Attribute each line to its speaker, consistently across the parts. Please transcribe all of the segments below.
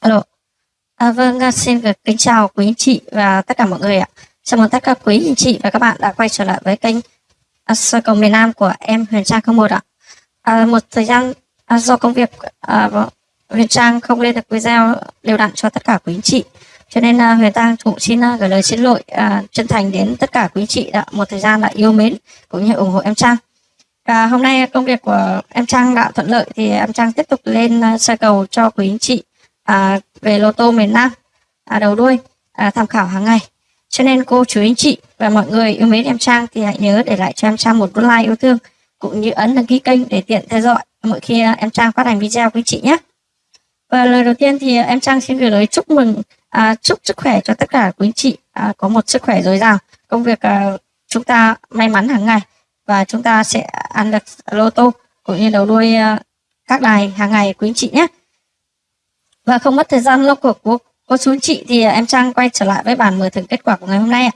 Speaker 1: Alo. À, vâng, à, xin được kính chào quý anh chị và tất cả mọi người ạ. Chào mừng tất cả quý anh chị và các bạn đã quay trở lại với kênh Sơ Soi cầu miền Nam của em Huyền Trang 01 ạ. À, một thời gian à, do công việc à, vâng, Huyền Trang không lên được video đều đặn cho tất cả quý anh chị. Cho nên à, Huyền Trang cũng xin à, gửi lời xin lỗi à, chân thành đến tất cả quý anh chị đã một thời gian đã yêu mến cũng như ủng hộ em Trang. Và hôm nay công việc của em Trang đã thuận lợi thì em Trang tiếp tục lên uh, soi cầu cho quý anh chị à, về lô tô miền Nam à, đầu đuôi à, tham khảo hàng ngày. Cho nên cô chú anh chị và mọi người yêu mến em Trang thì hãy nhớ để lại cho em Trang một like yêu thương cũng như ấn đăng ký kênh để tiện theo dõi mỗi khi à, em Trang phát hành video quý chị nhé. Và lời đầu tiên thì à, em Trang xin gửi lời chúc mừng à, chúc sức khỏe cho tất cả quý anh chị à, có một sức khỏe dồi dào công việc à, chúng ta may mắn hàng ngày và chúng ta sẽ ăn được lô tô cũng như đầu đuôi à, các đài hàng ngày quý anh chị nhé và không mất thời gian lâu của cô, cô chú anh chị thì em Trang quay trở lại với bản mở thưởng kết quả của ngày hôm nay ạ.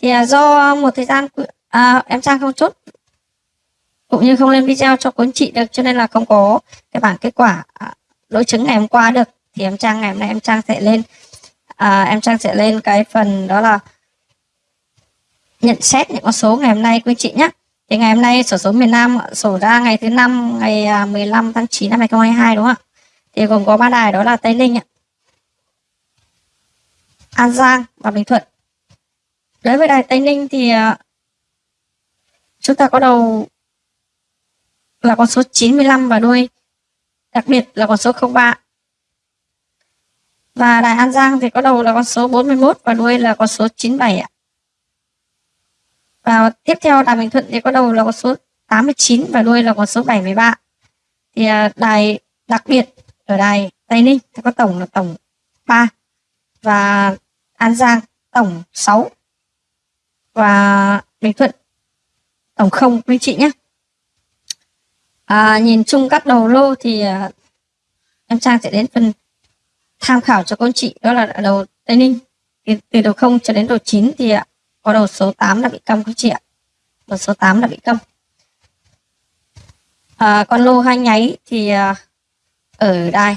Speaker 1: Thì à, do một thời gian à, em Trang không chốt cũng như không lên video cho cô anh chị được cho nên là không có cái bản kết quả à, đối chứng ngày hôm qua được. Thì em Trang ngày hôm nay em Trang sẽ lên à, em Trang sẽ lên cái phần đó là nhận xét những con số ngày hôm nay quý chị nhé thì ngày hôm nay sổ số miền Nam sổ ra ngày thứ năm ngày à, 15 tháng 9 năm 2022 đúng không ạ? Thì gồm có ba đài, đó là Tây Ninh An Giang và Bình Thuận. Đối với đài Tây Ninh thì à, chúng ta có đầu là con số 95 và đuôi đặc biệt là con số 03 và đài An Giang thì có đầu là con số 41 và đuôi là con số 97 ạ. Và tiếp theo đài Bình Thuận thì có đầu là con số 89 và đuôi là con số 73 thì à, đài đặc biệt ở đây Tây Ninh thì có tổng là tổng 3 và An Giang tổng 6 và Bình Thuận tổng không. Quý chị nhé. À, nhìn chung các đầu lô thì à, em Trang sẽ đến phần tham khảo cho con chị đó là đầu Tây Ninh. Từ, từ đầu 0 cho đến đầu 9 thì à, có đầu số 8 là bị câm quý chị ạ. Đầu số 8 là bị câm à, con lô hai nháy thì à, ở đài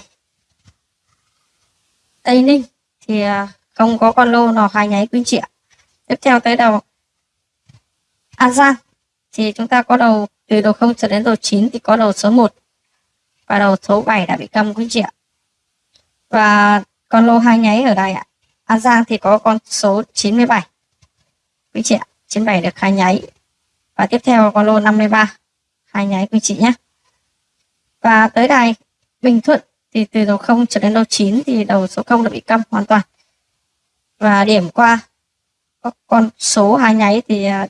Speaker 1: Tây Ninh, thì à, không có con lô nào hai nháy quý chị ạ. Tiếp theo tới đầu. À, An Giang thì chúng ta có đầu, từ đầu 0 cho đến đầu 9 thì có đầu số 1 và đầu số 7 đã bị cầm quý chị ạ. Và con lô hai nháy ở đây ạ. À, An Giang thì có con số 97 quý chị ạ 97 được hai nháy. Và tiếp theo con lô 53 hai nháy quý chị nhé. Và tới đây Bình Thuận thì từ đầu 0 trở đến đầu 9 thì đầu số 0 đã bị câm hoàn toàn. Và điểm qua các con số hai nháy thì à,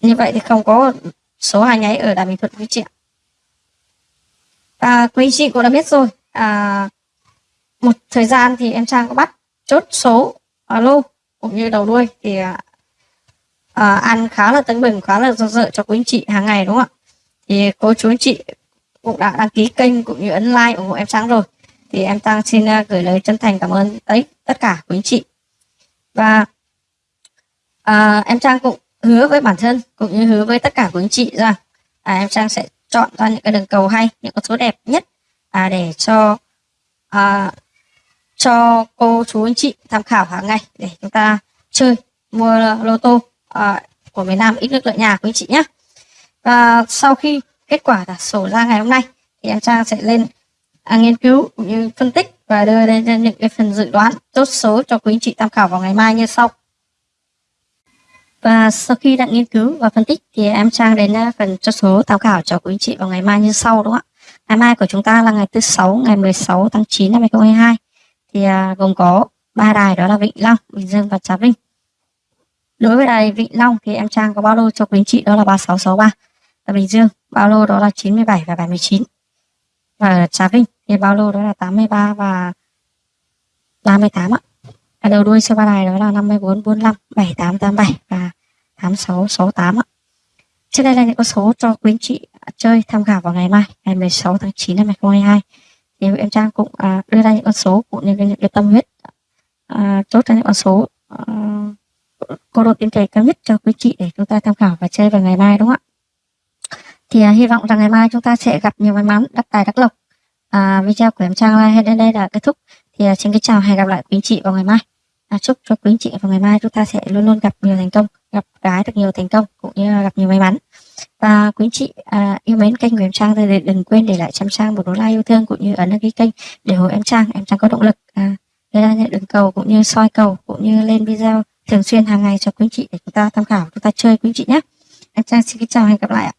Speaker 1: như vậy thì không có số hai nháy ở đà Bình Thuận quý chị ạ. À, quý chị cũng đã biết rồi à, một thời gian thì em Trang có bắt chốt số à, alo cũng như đầu đuôi thì à, à ăn khá là tấn bừng khá là do dự cho quý anh chị hàng ngày đúng không ạ? Thì cô chú anh chị cũng đã đăng ký kênh cũng như ấn like ủng hộ em Trang rồi. Thì em Trang xin à, gửi lời chân thành cảm ơn tới tất cả quý anh chị. Và à, em Trang cũng hứa với bản thân cũng như hứa với tất cả quý anh chị rằng à, em Trang sẽ chọn ra những cái đường cầu hay những con số đẹp nhất à, để cho à, cho cô chú anh chị tham khảo hàng ngày để chúng ta chơi mua lô tô à, của miền Nam ít nước lợi nhà quý anh chị nhé và sau khi kết quả là sổ ra ngày hôm nay. Thì em Trang sẽ lên à, nghiên cứu cũng như phân tích và đưa lên những cái phần dự đoán chốt số cho quý anh chị tham khảo vào ngày mai như sau. Và sau khi đã nghiên cứu và phân tích thì em Trang đến à, phần chốt số tham khảo cho quý anh chị vào ngày mai như sau đúng không ạ? Ngày mai của chúng ta là ngày thứ sáu ngày 16 tháng 9 năm 2022 thì à, gồm có ba đài đó là vịnh Long, Bình Dương và Trà Vinh. Đối với đài vịnh Long thì em Trang có bao lô cho quý anh chị đó là 3663 là Bình Dương bao lô đó là 97 và 79 và Trà Vinh thì bao lô đó là 83 và 38 ạ. Ở đầu đuôi số ba này đó là 54 45 78 87 và 86 68 ạ. Trên đây là những con số cho quý anh chị chơi tham khảo vào ngày mai ngày 16 tháng 9 năm 2022 thì em Trang cũng à, đưa ra những con số cũng như những cái tâm huyết à, chốt ra những con số à, cô độ tiền cậy cao nhất cho quý chị để chúng ta tham khảo và chơi vào ngày mai đúng không ạ? Thì à, hy vọng rằng ngày mai chúng ta sẽ gặp nhiều may mắn đắc tài đắc lộc. À, video của em Trang hay đến đây là kết thúc. Thì à, xin kính chào hẹn gặp lại quý anh chị vào ngày mai. À, chúc cho quý anh chị vào ngày mai chúng ta sẽ luôn luôn gặp nhiều thành công gặp gái được nhiều thành công cũng như là gặp nhiều may mắn. Và quý anh chị à, yêu mến kênh của em Trang thì đừng quên để lại cho em Trang một nút like yêu thương cũng như ấn đăng ký kênh để ủng hộ em Trang. Em Trang có động lực à, gây ra những đường cầu cũng như soi cầu cũng như lên video thường xuyên hàng ngày cho quý anh chị để chúng ta tham khảo chúng ta chơi quý anh chị nhé. Em Trang xin kính chào hẹn gặp lại ạ.